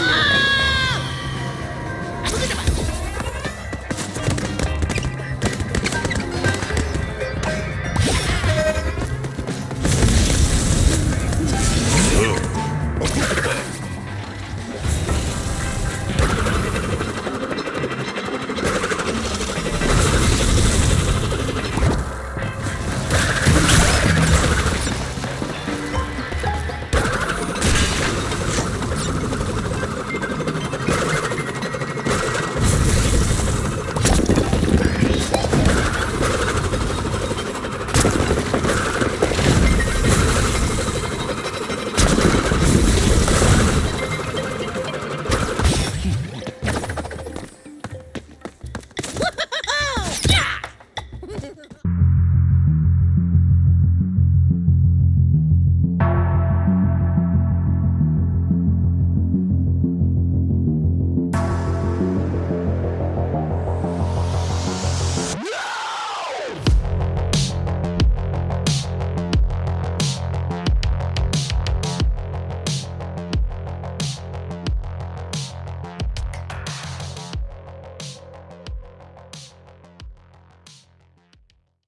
Ah!